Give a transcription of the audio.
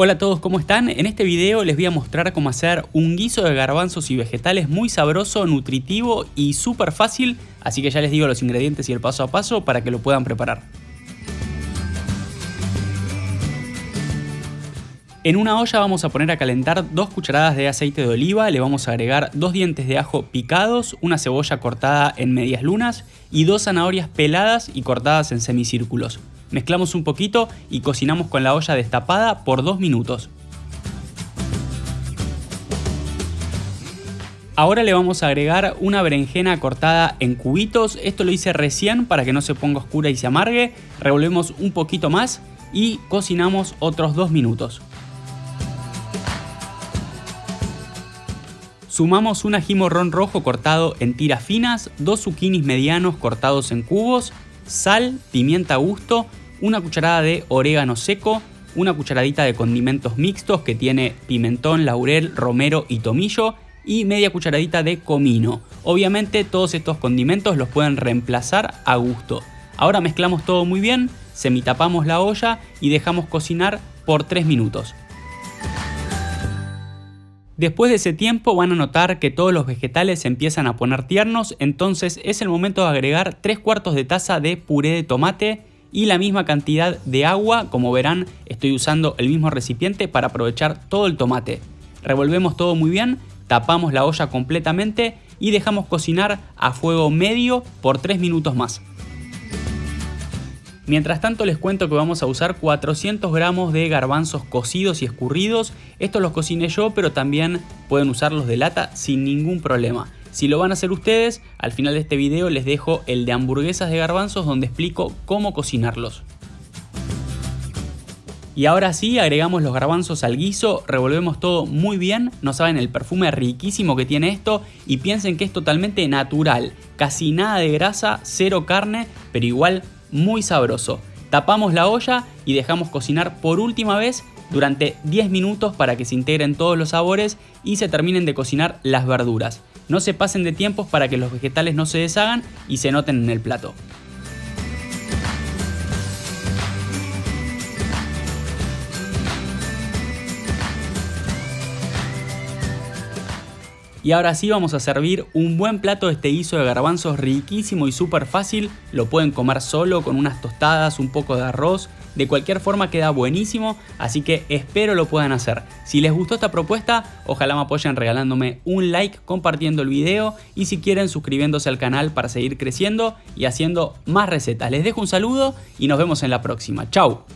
Hola a todos, ¿cómo están? En este video les voy a mostrar cómo hacer un guiso de garbanzos y vegetales muy sabroso, nutritivo y súper fácil, así que ya les digo los ingredientes y el paso a paso para que lo puedan preparar. En una olla vamos a poner a calentar dos cucharadas de aceite de oliva, le vamos a agregar dos dientes de ajo picados, una cebolla cortada en medias lunas y dos zanahorias peladas y cortadas en semicírculos. Mezclamos un poquito y cocinamos con la olla destapada por dos minutos. Ahora le vamos a agregar una berenjena cortada en cubitos, esto lo hice recién para que no se ponga oscura y se amargue, revolvemos un poquito más y cocinamos otros dos minutos. Sumamos un ají morrón rojo cortado en tiras finas, dos zucchinis medianos cortados en cubos, sal, pimienta a gusto, una cucharada de orégano seco, una cucharadita de condimentos mixtos que tiene pimentón, laurel, romero y tomillo y media cucharadita de comino. Obviamente todos estos condimentos los pueden reemplazar a gusto. Ahora mezclamos todo muy bien, semitapamos la olla y dejamos cocinar por 3 minutos. Después de ese tiempo van a notar que todos los vegetales se empiezan a poner tiernos, entonces es el momento de agregar 3 cuartos de taza de puré de tomate y la misma cantidad de agua, como verán estoy usando el mismo recipiente para aprovechar todo el tomate. Revolvemos todo muy bien, tapamos la olla completamente y dejamos cocinar a fuego medio por 3 minutos más. Mientras tanto les cuento que vamos a usar 400 gramos de garbanzos cocidos y escurridos. Estos los cociné yo, pero también pueden usarlos de lata sin ningún problema. Si lo van a hacer ustedes, al final de este video les dejo el de hamburguesas de garbanzos donde explico cómo cocinarlos. Y ahora sí, agregamos los garbanzos al guiso, revolvemos todo muy bien, no saben el perfume riquísimo que tiene esto y piensen que es totalmente natural, casi nada de grasa, cero carne, pero igual muy sabroso. Tapamos la olla y dejamos cocinar por última vez durante 10 minutos para que se integren todos los sabores y se terminen de cocinar las verduras. No se pasen de tiempos para que los vegetales no se deshagan y se noten en el plato. Y ahora sí vamos a servir un buen plato de este guiso de garbanzos riquísimo y súper fácil. Lo pueden comer solo con unas tostadas, un poco de arroz. De cualquier forma queda buenísimo, así que espero lo puedan hacer. Si les gustó esta propuesta, ojalá me apoyen regalándome un like, compartiendo el video y si quieren suscribiéndose al canal para seguir creciendo y haciendo más recetas. Les dejo un saludo y nos vemos en la próxima. ¡Chao!